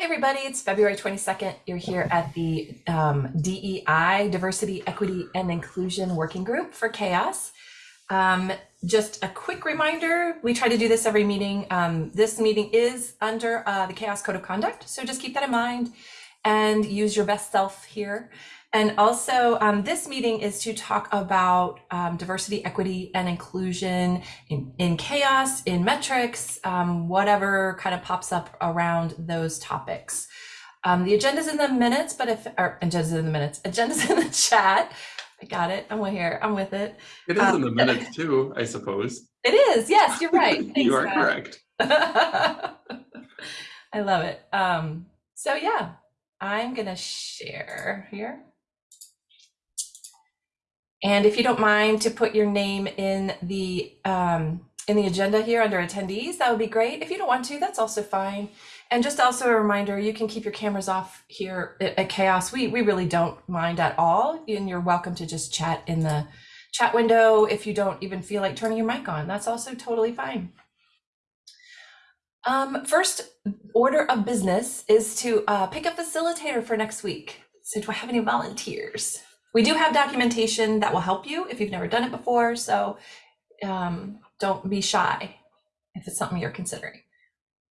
Hey, everybody, it's February 22nd. You're here at the um, DEI, Diversity, Equity, and Inclusion Working Group for CHAOSS. Um, just a quick reminder, we try to do this every meeting. Um, this meeting is under uh, the CHAOSS Code of Conduct, so just keep that in mind and use your best self here. And also, um, this meeting is to talk about um, diversity, equity, and inclusion in, in CHAOSS, in metrics, um, whatever kind of pops up around those topics. Um, the agenda's in the minutes, but if, or agenda's in the minutes, agenda's in the chat. I got it. I'm here. I'm with it. It is in the minutes too, I suppose. It is. Yes, you're right. Thanks, you are Matt. correct. I love it. Um, so yeah, I'm gonna share here. And if you don't mind to put your name in the um, in the agenda here under attendees, that would be great. If you don't want to, that's also fine. And just also a reminder, you can keep your cameras off here at, at CHAOSS. We, we really don't mind at all. And you're welcome to just chat in the chat window if you don't even feel like turning your mic on. That's also totally fine. Um, first order of business is to uh, pick a facilitator for next week. So do I have any volunteers? We do have documentation that will help you if you've never done it before. So um, don't be shy if it's something you're considering.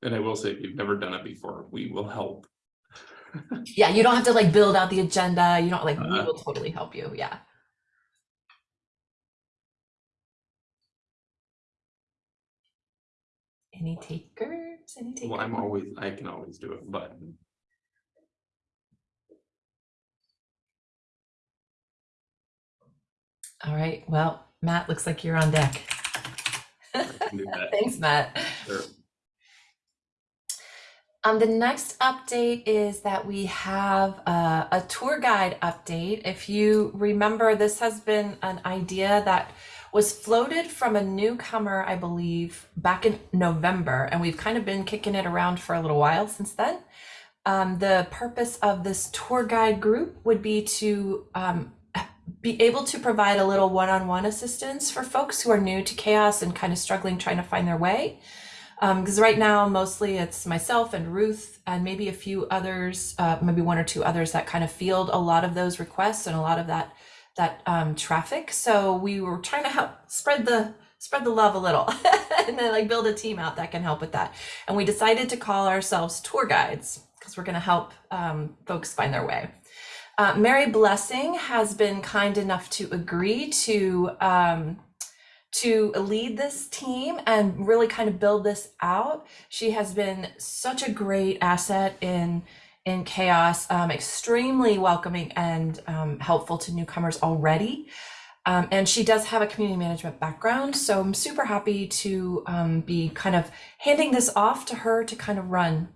And I will say, if you've never done it before, we will help. Yeah, you don't have to like build out the agenda. You don't like, we Uh-huh. will totally help you. Yeah. Any takers? Any takers? Well, I'm always, I can always do it, but All right. Well, Matt, looks like you're on deck. I can do that. Thanks, Matt. Sure. Um, the next update is that we have uh, a tour guide update. If you remember, this has been an idea that was floated from a newcomer, I believe, back in November, and we've kind of been kicking it around for a little while since then. Um, the purpose of this tour guide group would be to um, be able to provide a little one-on-one assistance for folks who are new to CHAOSS and kind of struggling trying to find their way because right now mostly it's myself and Ruth and maybe a few others, uh, maybe one or two others that kind of field a lot of those requests and a lot of that that um, traffic. So we were trying to help spread the spread the love a little and then like build a team out that can help with that. And we decided to call ourselves tour guides because we're going to help um, folks find their way. Uh, Mary Blessing has been kind enough to agree to um, to lead this team and really kind of build this out. She has been such a great asset in in CHAOSS, um, extremely welcoming and um, helpful to newcomers already. Um, and she does have a community management background, so I'm super happy to um, be kind of handing this off to her to kind of run.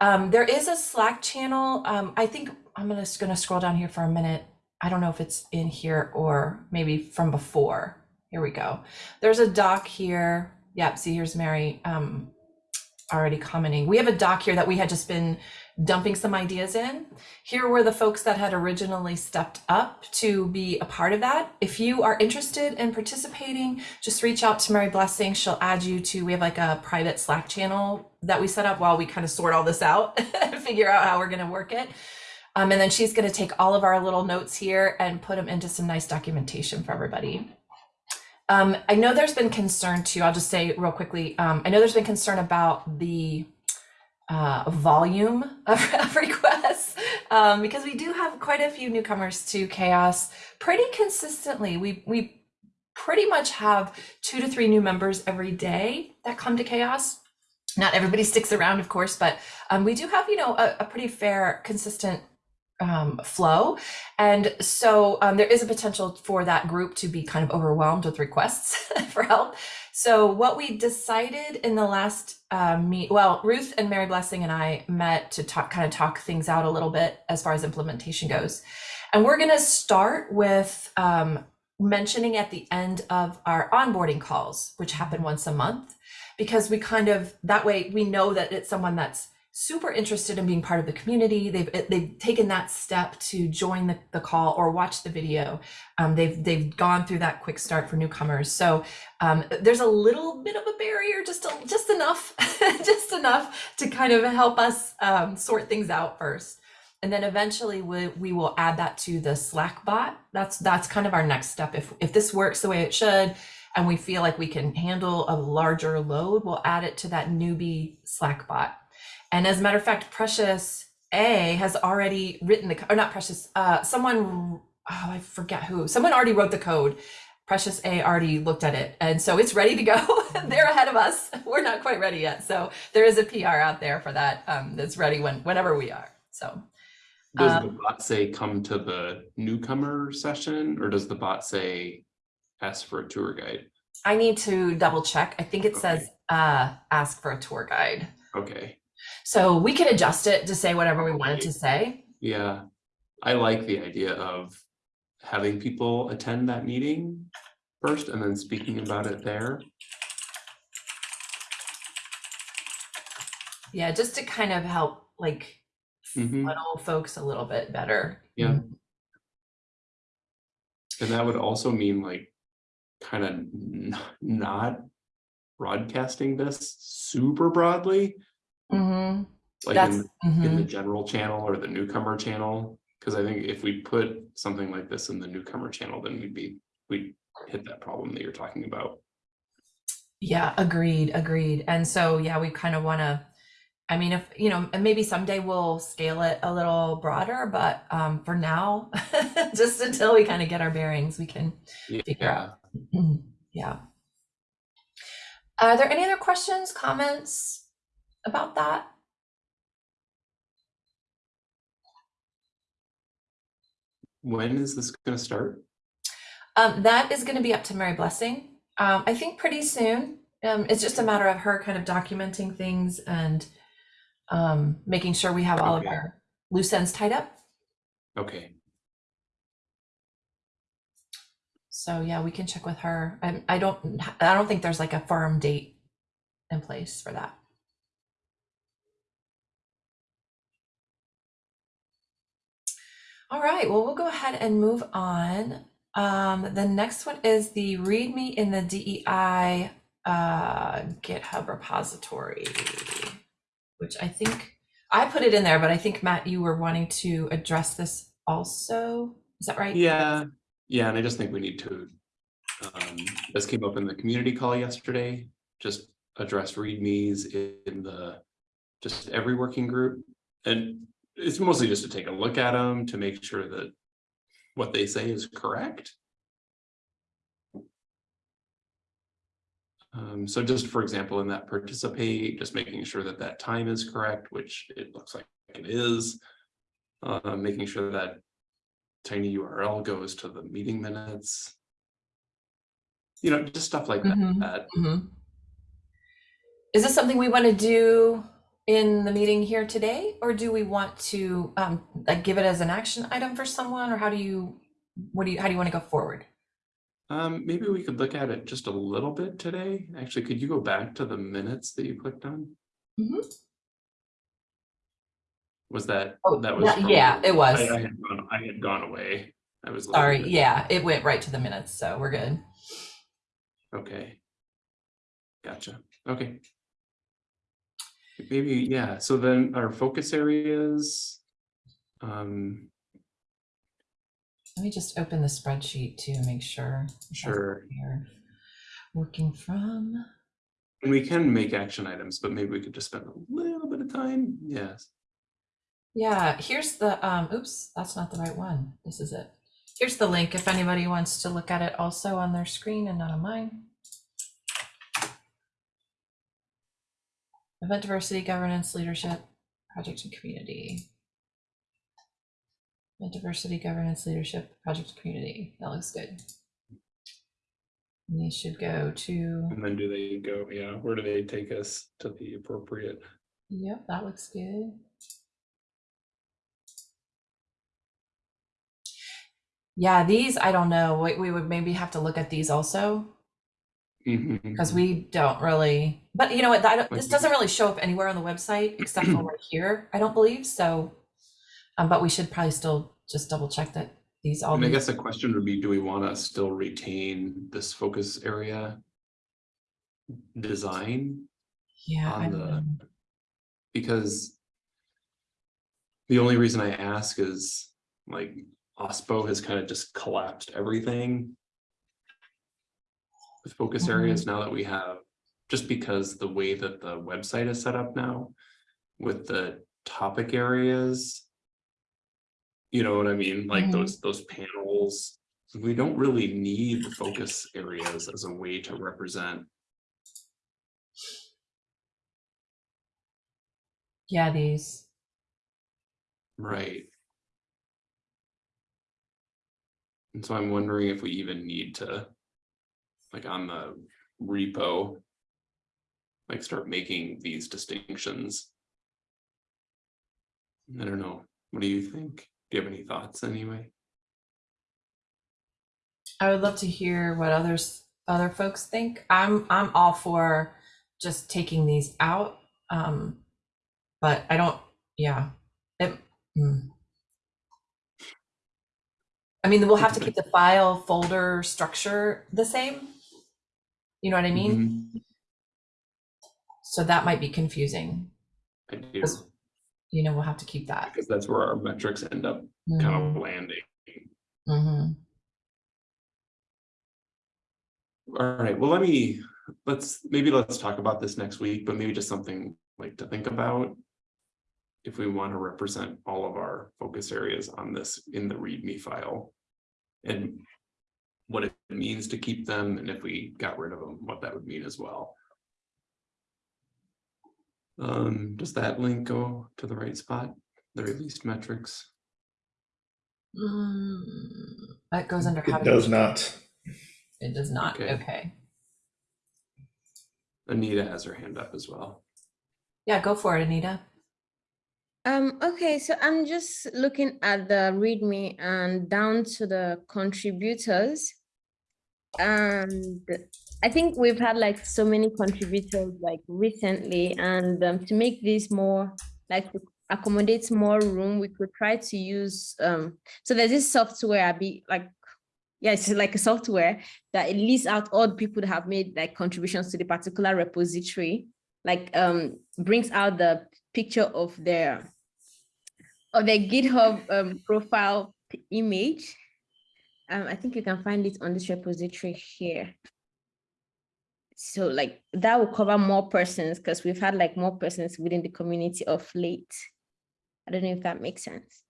Um, there is a Slack channel. Um, I think I'm just gonna scroll down here for a minute. I don't know if it's in here or maybe from before. Here we go. There's a doc here. Yep, see here's Mary already commenting. We have a doc here that we had just been dumping some ideas in. Here were the folks that had originally stepped up to be a part of that. If you are interested in participating, just reach out to Mary Blessing. She'll add you to, we have like a private Slack channel that we set up while we kind of sort all this out and figure out how we're gonna work it. Um, and then she's gonna take all of our little notes here and put them into some nice documentation for everybody. Um, I know there's been concern too, I'll just say real quickly, um, I know there's been concern about the uh, volume of, of requests um, because we do have quite a few newcomers to CHAOSS pretty consistently. We, we pretty much have two to three new members every day that come to CHAOSS. Not everybody sticks around, of course, but um, we do have, you know, a, a pretty fair, consistent um, flow. And so um, there is a potential for that group to be kind of overwhelmed with requests for help. So what we decided in the last uh, meet, well, Ruth and Mary Blessing and I met to talk, kind of talk things out a little bit as far as implementation goes. And we're going to start with um, mentioning at the end of our onboarding calls, which happen once a month, because we kind of, that way we know that it's someone that's super interested in being part of the community. They've they've taken that step to join the, the call or watch the video. Um, they've they've gone through that quick start for newcomers. So um, there's a little bit of a barrier, just a, just enough, just enough to kind of help us um, sort things out first. And then eventually we, we will add that to the Slack bot. That's that's kind of our next step. If if this works the way it should, and we feel like we can handle a larger load, we'll add it to that newbie Slack bot. And as a matter of fact, Precious A has already written the, or not Precious, uh, someone, oh, I forget who, someone already wrote the code. Precious A already looked at it. And so it's ready to go. They're ahead of us. We're not quite ready yet. So there is a PR out there for that um, that's ready when, whenever we are. So Does Um, the bot say come to the newcomer session or does the bot say ask for a tour guide? I need to double check. I think it Okay. says uh, ask for a tour guide. Okay, So we could adjust it to say whatever we wanted to say. yeah. I like the idea of having people attend that meeting first and then speaking about it there. Yeah, just to kind of help like Mhm. funnel folks a little bit better. Yeah. And that would also mean like kind of not broadcasting this super broadly, Mm-hmm. like That's in, in the mhm. general channel or the newcomer channel. Cause I think if we put something like this in the newcomer channel, then we'd be, we'd hit that problem that you're talking about. yeah, agreed, agreed. And so yeah, we kind of want to. I mean, if you know, maybe someday we'll scale it a little broader, but um, for now, just until we kind of get our bearings, we can Figure Yeah, Mm, Yeah. Are there any other questions, comments about that? when is this gonna start? Um, that is going to be up to Mary Blessing. Um, I think pretty soon. Um, it's just a matter of her kind of documenting things and um, making sure we have all of our loose ends tied up. Okay, So yeah, we can check with her. I, I don't. I don't think there's like a firm date in place for that. All right, well, we'll go ahead and move on. Um, the next one is the README in the DEI uh, GitHub repository, which I think I put it in there, but I think Matt, you were wanting to address this also. Is that right? yeah, yeah, and I just think we need to. Um, this came up in the community call yesterday, just address readmes in the, just every working group. And it's mostly just to take a look at them to make sure that what they say is correct. Um, so just for example, in that participate, just making sure that that time is correct, which it looks like it is. Uh, making sure that tiny URL goes to the meeting minutes. You know, just stuff like that. Mhm. that. Mhm. Is this something we want to do in the meeting here today, or do we want to um, like give it as an action item for someone, or how do you, what do you, how do you want to go forward? Um, maybe we could look at it just a little bit today. Actually, could you go back to the minutes that you clicked on? Mm -hmm. Was that, Oh, that was? yeah, yeah, it was. I, I had gone, I had gone away. I was. Sorry, yeah, it went right to the minutes, so we're good. Okay. Gotcha, okay. Maybe, yeah, so then our focus areas. Um, Let me just open the spreadsheet to make sure. sure, we're Working from, and we can make action items, but maybe we could just spend a little bit of time, yes. yeah, here's the, um, oops, that's not the right one. This is it. Here's the link if anybody wants to look at it also on their screen and not on mine. Event diversity, governance, leadership, project and community. Event diversity, governance, leadership, project and community. That looks good. And These should go to, And then do they go, yeah, where do they take us to the appropriate? yep, that looks good. Yeah, these, I don't know. We, we would maybe have to look at these also Mhm. because we don't really But you know what, that, this doesn't really show up anywhere on the website except for right here, I don't believe, so. Um, but we should probably still just double check that these all. And I guess the question would be, do we want to still retain this focus area? Design, Yeah, on the- because. The only reason I ask is like OSPO has kind of just collapsed everything. With focus areas now that we have, just because the way that the website is set up now. With the topic areas. You know what I mean? Like Mhm. those, those panels. We don't really need the focus areas as a way to represent Yeah, these, Right. And so I'm wondering if we even need to, like on the repo, like start making these distinctions. I don't know. What do you think? Do you have any thoughts anyway? I would love to hear what others, other folks think. I'm, I'm all for just taking these out. Um, but I don't, yeah, it, hmm. I mean, we'll have to keep the file folder structure the same. You know what I mean? Mhm, So that might be confusing. I do, You know, we'll have to keep that. because that's where our metrics end up kind of landing. Mhm. All right, well, let me, let's, maybe let's talk about this next week, but maybe just something like to think about. If we want to represent all of our focus areas on this in the README file. And what it means to keep them, and if we got rid of them, what that would mean as well. Um, does that link go to the right spot, the released metrics? Mm, That goes under. how It does not. It does not, Okay. okay. Anita has her hand up as well. Yeah, go for it, Anita. Um, okay, so I'm just looking at the README and down to the contributors. And I think we've had like so many contributors like recently, and um, to make this more like accommodate more room, we could try to use um. So there's this software, I be like, yeah, it's like a software that it lists out all the people that have made like contributions to the particular repository, like um brings out the picture of their of their GitHub um, profile image. Um, I think you can find it on this repository here. So like that will cover more persons because we've had like more persons within the community of late. I don't know if that makes sense.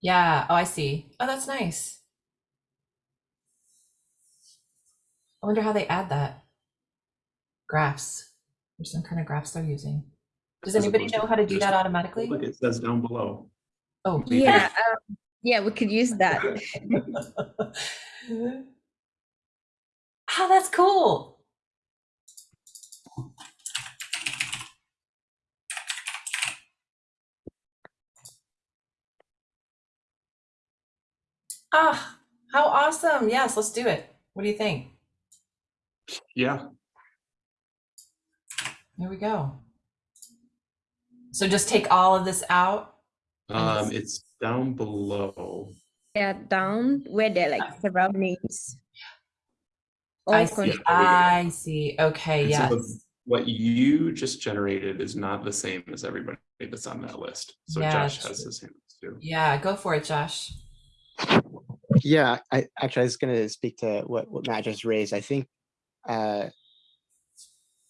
Yeah, oh, I see. Oh, that's nice. I wonder how they add that. Graphs. There's some kind of graphs they're using. Does As anybody know how to do that automatically? Look, it says down below. Oh. Maybe Yeah, um, yeah, we could use that. Oh, that's cool. Ah, how awesome. Yes, let's do it. What do you think? Yeah, There we go. So just take all of this out? um, it's down below. Yeah, down where there are like several names. I see. con- there we go. I see. Okay, And yes. the- What you just generated is not the same as everybody that's on that list. So Yeah, Josh has his hand too. Yeah, go for it, Josh. Yeah, I actually I was going to speak to what what Matt just raised. I think uh,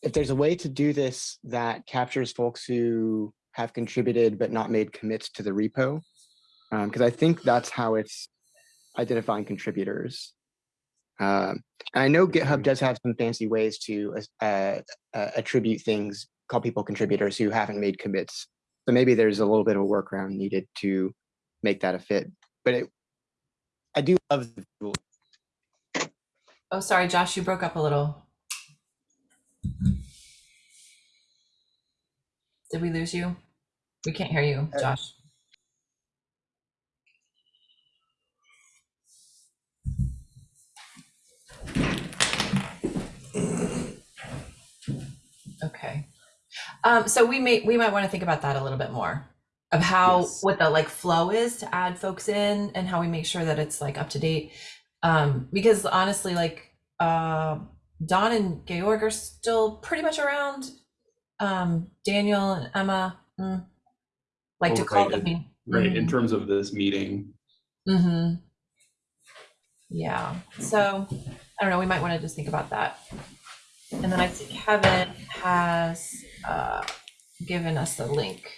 if there's a way to do this that captures folks who have contributed but not made commits to the repo, because I think that's how it's identifying contributors. Um, and I know GitHub does have some fancy ways to uh, uh, attribute things, call people contributors who haven't made commits. So maybe there's a little bit of a workaround needed to make that a fit. But it, I do love the tool. Oh, sorry, Josh, you broke up a little. Did we lose you? We can't hear you, uh, Josh. Okay. Um, so we may we might want to think about that a little bit more of how yes. what the like flow is to add folks in and how we make sure that it's like up to date. Um, because honestly, like uh, Don and Georg are still pretty much around um, Daniel and Emma, mm, like to Oh, call right, in. Right, in Mhm. terms of this meeting, Mm-hmm. Yeah, so I don't know, we might want to just think about that. And then I see Kevin has uh given us the link.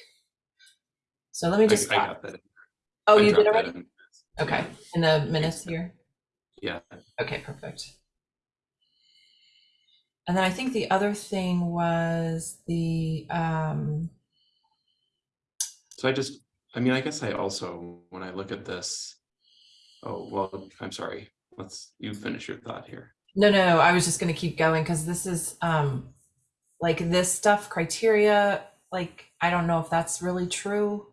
So let me just, I that. oh, I you did already? in. Okay, in the minutes here? Yeah, Okay, perfect. And then I think the other thing was the um, so I just, I mean, I guess I also, when I look at this. Oh, well, I'm sorry, let's, you finish your thought here. No, no, I was just gonna keep going because this is um like this stuff criteria, like I don't know if that's really true.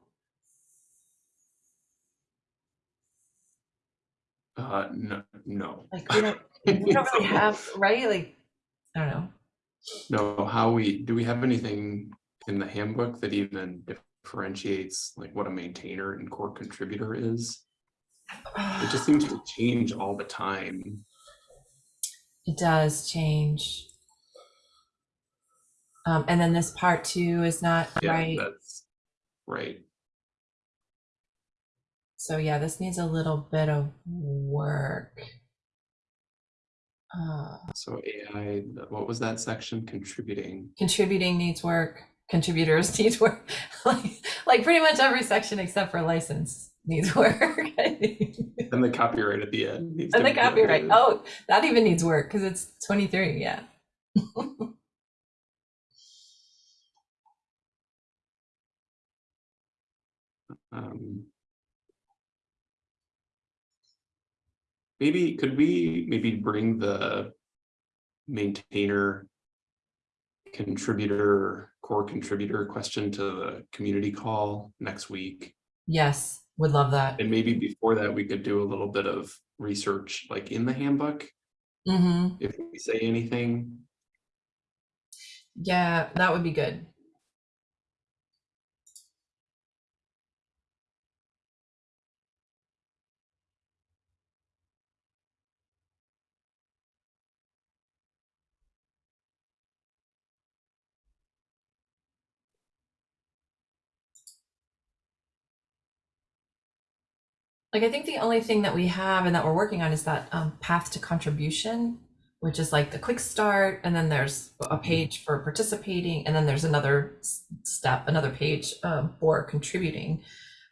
Uh, no, no, Like we don't we don't really have, right? Like, I don't know. no, how we, do we have anything in the handbook that even differentiates like what a maintainer and core contributor is? It just seems to change all the time. It does change. Um, and then this part two is not Yeah, right. that's right. So yeah, this needs a little bit of work. Uh, So AI, what was that section contributing? contributing needs work. Contributors needs work. like, like pretty much every section except for license needs work. And the copyright at the end. needs and the copyright. Oh, that even needs work because it's 23. Yeah. Um, Maybe, could we maybe bring the maintainer contributor, core contributor question to the community call next week? Yes, would love that. And maybe before that, we could do a little bit of research like in the handbook, hmm if we say anything. Yeah, that would be good. Like, I think the only thing that we have and that we're working on is that um, path to contribution, which is like the quick start, and then there's a page for participating, and then there's another step, another page um, for contributing.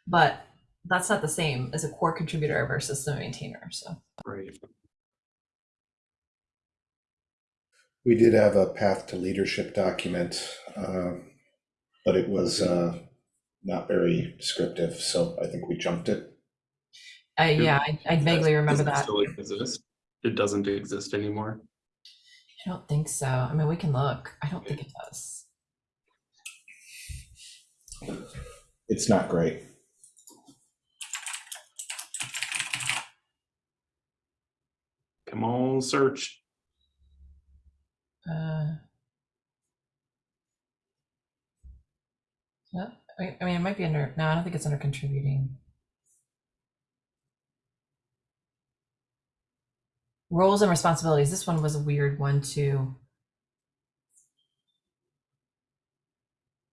But that's not the same as a core contributor versus the maintainer. So, Right. We did have a path to leadership document, uh, but it was uh, not very descriptive, so I think we jumped it. Uh, yeah, I, I vaguely remember Does it that. Still exist? It doesn't exist anymore. I don't think so. I mean, we can look. I don't think it does. It's not great. Come on, search. Uh, yeah, I, I mean, it might be under. No, I don't think it's under contributing. Roles and responsibilities. This one was a weird one too.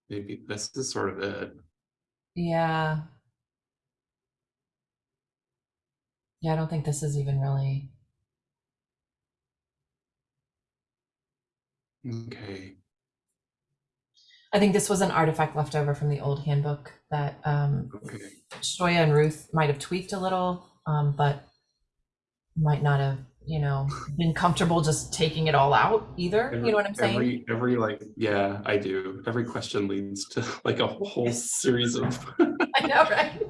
Maybe this is sort of it. Yeah. Yeah, I don't think this is even really. Okay. I think this was an artifact left over from the old handbook that um, Okay. Shoya and Ruth might have tweaked a little, um, but might not have, you know, been comfortable just taking it all out either. You know what I'm saying? Every, every like, yeah, I do. Every question leads to like a whole series of. I know, right?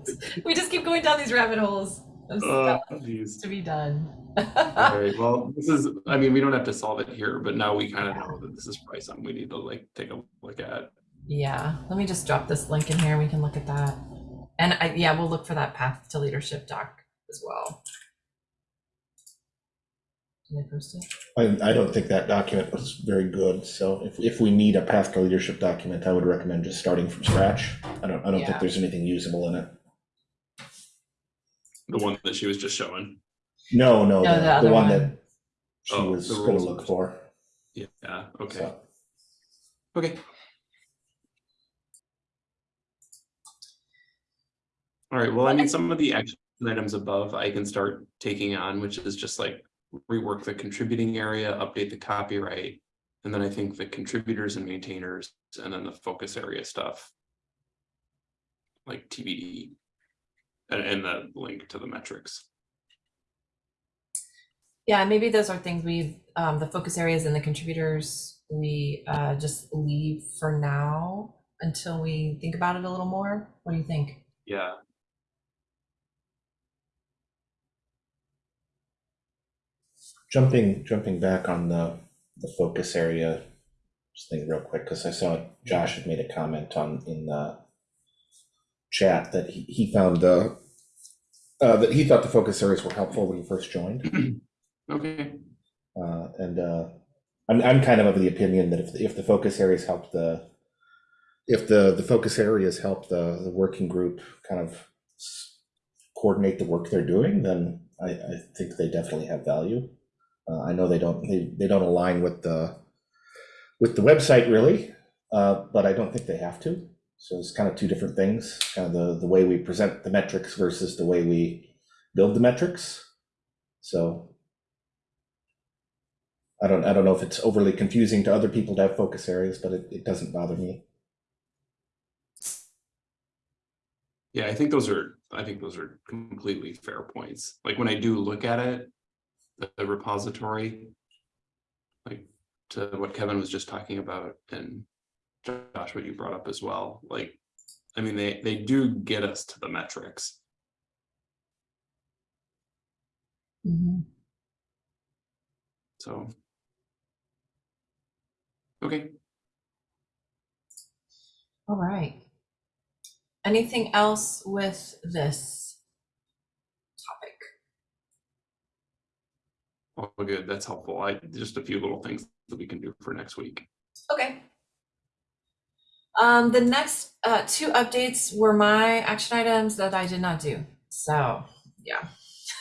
We just keep going down these rabbit holes of Uh, stuff to be done. All right, well, this is, I mean, we don't have to solve it here, but now we kind of know that this is probably something we need to like take a look at. Yeah, let me just drop this link in here. We can look at that. And I, yeah, we'll look for that path to leadership doc as well. Did I post it? I, I don't think that document was very good, so if, if we need a path to leadership document, I would recommend just starting from scratch. I don't, I don't Yeah. think there's anything usable in it. The one that she was just showing. No, no, No, the the, the other one one. that she Oh, was the gonna rules. look for. Yeah, okay, so. okay. All right, well, I mean, some of the action items above I can start taking on, which is just like rework the contributing area, update the copyright. And then I think the contributors and maintainers, and then the focus area stuff. Like TBD. And, and the link to the metrics. Yeah, maybe those are things we, um, the focus areas and the contributors, we, uh, just leave for now until we think about it a little more. What do you think? Yeah, Jumping, jumping back on the, the focus area, just think real quick, because I saw Josh had made a comment on, in the chat that he, he found, uh, uh, that he thought the focus areas were helpful when he first joined. okay, Uh, and, uh, I'm, I'm kind of of the opinion that if, if the focus areas help the, if the, the focus areas help the, the working group kind of coordinate the work they're doing, then I, I think they definitely have value. Uh, I know they don't, they, they don't align with the, with the website really, uh, but I don't think they have to. So it's kind of two different things, kind of the, the way we present the metrics versus the way we build the metrics. So I don't, I don't know if it's overly confusing to other people to have focus areas, but it, it doesn't bother me. yeah, I think those are, I think those are completely fair points. Like when I do look at it, the- repository. Like to what Kevin was just talking about and Josh, what you brought up as well, like. I mean, they, they do get us to the metrics. Mm-hmm. So. Okay, All right. Anything else with this topic? All good. That's helpful. I, just a few little things that we can do for next week. Okay. Um, the next uh, two updates were my action items that I did not do. So, yeah.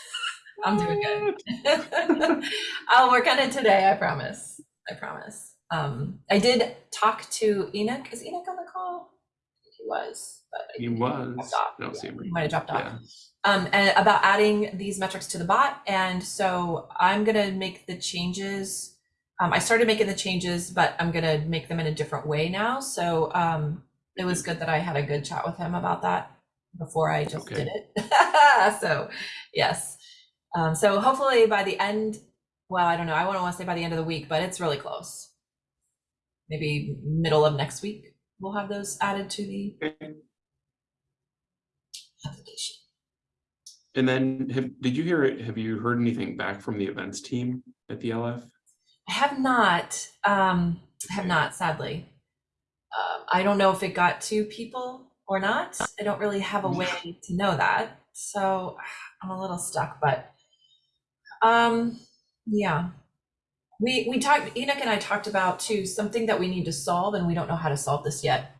I'm doing good. I'll work on it today, I promise. I promise. Um, I did talk to Enoch. Is Enoch on the call? He was, but He was, off. I don't see him. he might have dropped off. Yeah, um, and about adding these metrics to the bot. And so I'm gonna make the changes. Um, I started making the changes, but I'm gonna make them in a different way now. So um, it was good that I had a good chat with him about that before I just did it. so yes. Um, so hopefully by the end, well, I don't know. I wouldn't want to say by the end of the week, but it's really close. Maybe middle of next week, we'll have those added to the application. And then have, did you hear, it? have you heard anything back from the events team at the LF? I have not, um, have not, sadly. Um, I don't know if it got to people or not. I don't really have a way to know that. So I'm a little stuck, but, um, yeah. We, we talked, Enoch and I talked about too, something that we need to solve, and we don't know how to solve this yet,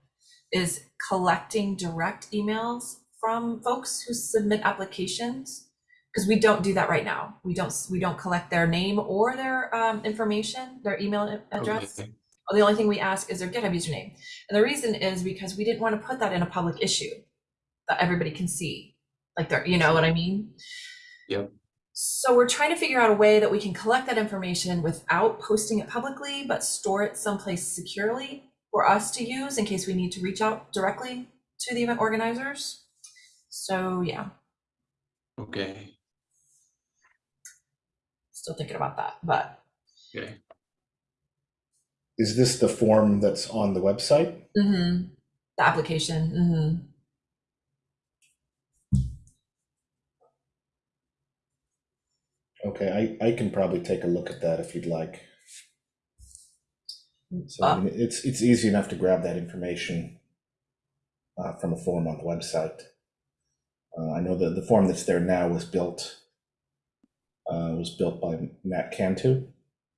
is collecting direct emails from folks who submit applications because we don't do that right now. We don't we don't collect their name or their um, information, their email address. Okay. The only thing we ask is their GitHub username, and the reason is because we didn't want to put that in a public issue that everybody can see, like they're, you know what I mean? Yep. So we're trying to figure out a way that we can collect that information without posting it publicly, but store it someplace securely for us to use in case we need to reach out directly to the event organizers. So yeah, Okay, still thinking about that, but okay. Is this the form that's on the website? mhm, the application. mhm. Okay, I, I can probably take a look at that if you'd like. So I Uh, mean, it's, it's easy enough to grab that information uh, from a form on the website. Uh, I know that the form that's there now was built Uh, was built by Matt Cantu.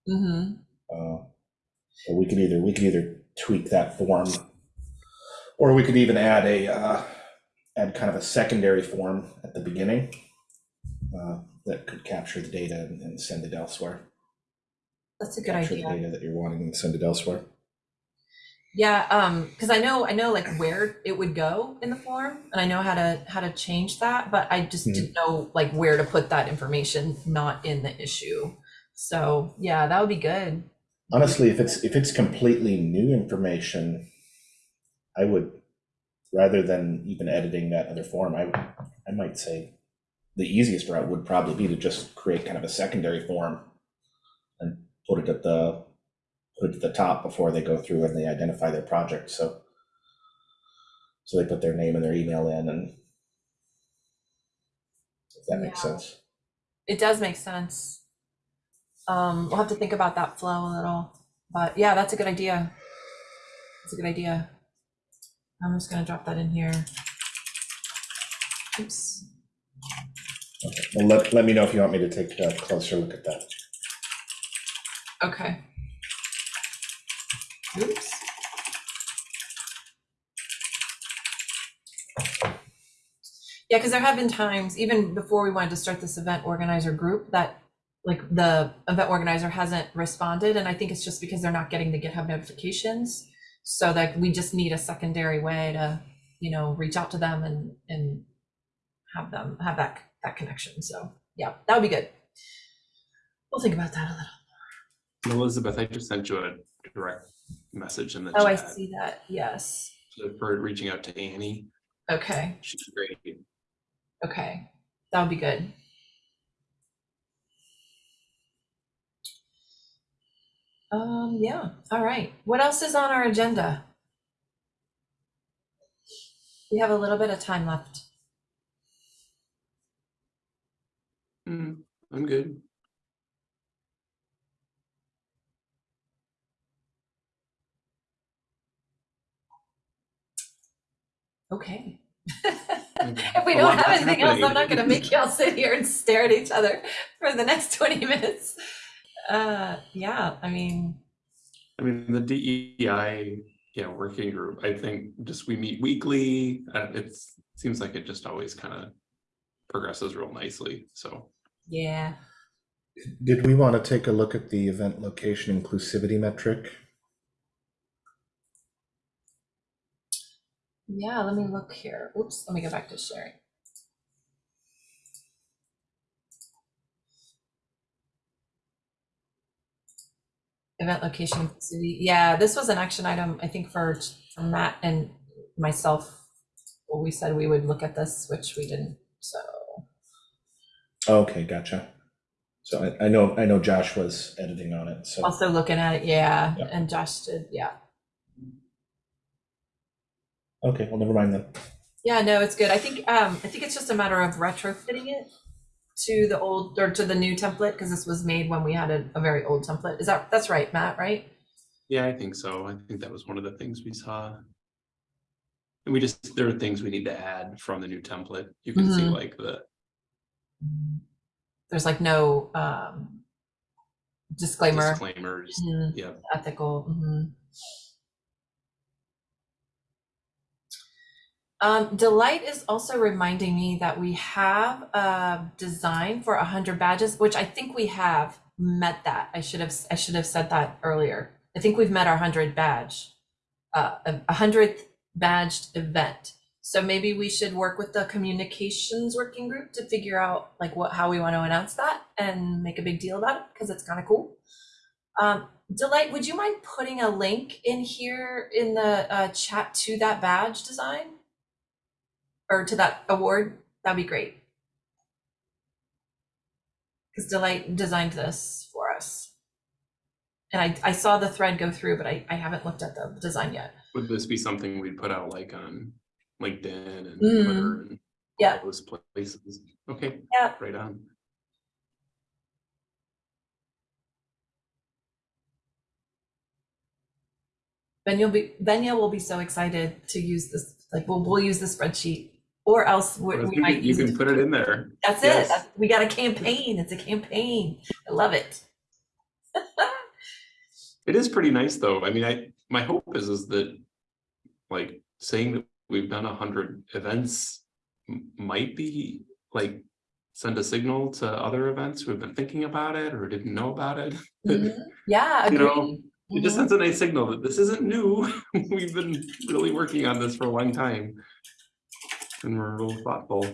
Mm-hmm. Uh, So we could either, we could either tweak that form, or we could even add a, uh, add kind of a secondary form at the beginning uh, that could capture the data and and send it elsewhere. That's a good Capture the idea. data that you're wanting and send it elsewhere. Yeah, um, because I know I know like where it would go in the form, and I know how to how to change that, but I just Mhm. didn't know like where to put that information not in the issue. So yeah, that would be good. Honestly, if it's, if it's completely new information, I would, rather than even editing that other form, I, I might say the easiest route would probably be to just create kind of a secondary form and put it at the, put it at the top before they go through and they identify their project, so so they put their name and their email in and if that makes Yeah. sense. It does make sense. Um, we'll have to think about that flow a little, but yeah, that's a good idea. That's a good idea. I'm just gonna drop that in here. Oops. Okay, well, let, let me know if you want me to take a closer look at that. Okay. Oops. Yeah, because there have been times, even before we wanted to start this event organizer group, that like the event organizer hasn't responded, and I think it's just because they're not getting the GitHub notifications. So that we just need a secondary way to, you know, reach out to them and and have them have that that connection. So yeah, that would be good. We'll think about that a little. Elizabeth, I just sent you a direct message in the chat. Oh, I see that. Yes. for reaching out to Annie. Okay. She's great. Okay. That would be good. Um, yeah. All right. What else is on our agenda? We have a little bit of time left. Hmm, I'm good. Okay. Mhm. If we don't have that's anything else, I'm not gonna make y'all sit here and stare at each other for the next 20 minutes. Uh, yeah, I mean, I mean, the DEI, yeah, working group, I think just we meet weekly. Uh, it's, seems like it just always kind of progresses real nicely, so. yeah. Did we want to take a look at the event location inclusivity metric? Yeah, let me look here. Oops, let me go back to sharing. Event location city. Yeah, this was an action item, I think for, for Matt and myself. Well, we said we would look at this, which we didn't, so. Okay, gotcha. So I, I know, I know Josh was editing on it, so, Also looking at it, yeah, Yeah. and Josh did, yeah. Okay, well, never mind then. Yeah, no, it's good. I think, um, I think it's just a matter of retrofitting it to the old, or to the new template, because this was made when we had a, a very old template. Is that, that's right, Matt, right? Yeah, I think so. I think that was one of the things we saw. And we just, there are things we need to add from the new template. You can see Mhm. like the, There's like no, um, disclaimer, disclaimers. Mhm, Yeah, ethical. mhm. Um, Delight is also reminding me that we have a design for a hundred badges, which I think we have met that. I should have, I should have said that earlier. I think we've met our hundred badge, uh, a a hundredth badged event. So maybe we should work with the communications working group to figure out like what, how we want to announce that and make a big deal about it, because it's kind of cool. Um, Delight, would you mind putting a link in here in the uh, chat to that badge design? Or to that award? That'd be great. Because Delight designed this for us. And I, I saw the thread go through, but I, I haven't looked at the design yet. would this be something we'd put out like on LinkedIn and Mhm. Twitter and Yeah. all those places? Okay. Yeah. Right on. Then you'll be, then you will be so excited to use this, like, we'll, we'll use the spreadsheet. Or else we, You we can- might you can put it in there. That's it. That's- We got a campaign. It's a campaign. I love it. It is pretty nice, though. I mean, I, my hope is, is that like saying that we've done a hundred events might be like send a signal to other events who have been thinking about it or didn't know about it. Mhm. Yeah, You know. It just Mhm. sends a nice signal that this isn't new. We've been really working on this for a long time. And we're real thoughtful.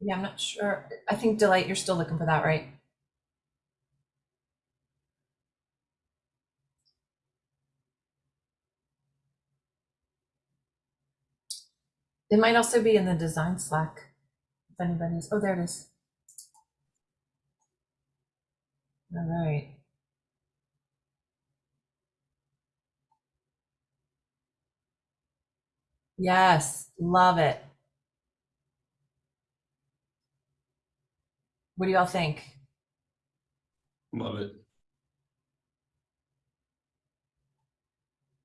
Yeah, I'm not sure. I think Delight, you're still looking for that, right? It might also be in the design Slack. If anybody's, oh, there it is. All right. Yes, love it. What do y'all think? Love it.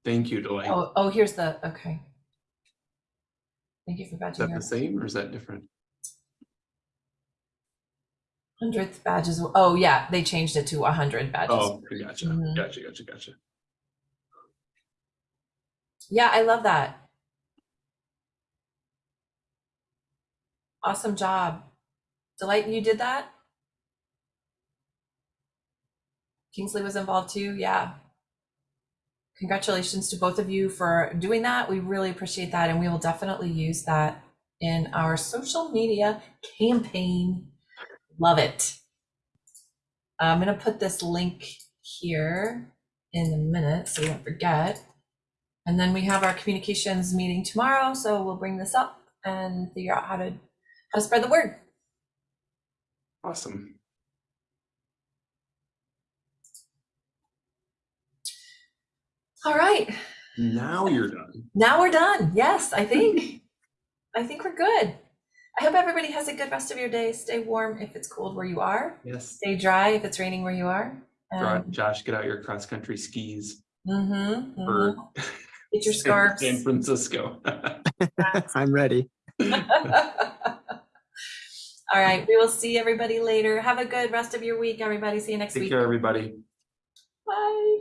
Thank you, Delight. Oh, oh, here's the, okay. Thank you for Is that your the same or is that different? Hundredth badges. Oh, yeah, they changed it to a hundred badges. Oh, gotcha, Mhm. gotcha, gotcha, gotcha. Yeah, I love that. Awesome job. Delight, you did that? Kingsley was involved too, yeah. Congratulations to both of you for doing that. We really appreciate that, and we will definitely use that in our social media campaign. Love it. I'm gonna put this link here in a minute so we don't forget. And then we have our communications meeting tomorrow, so we'll bring this up and figure out how to how to spread the word. Awesome. All right, Now you're done. now we're done. Yes, I think I think we're good. I hope everybody has a good rest of your day. Stay warm if it's cold where you are. Yes. Stay dry if it's raining where you are. Um, Josh, get out your cross-country skis mhm, for mhm. Get your San- scarves. San Francisco. I'm ready. All right, we will see everybody later. Have a good rest of your week, everybody. See you next Take week. care, everybody. Bye.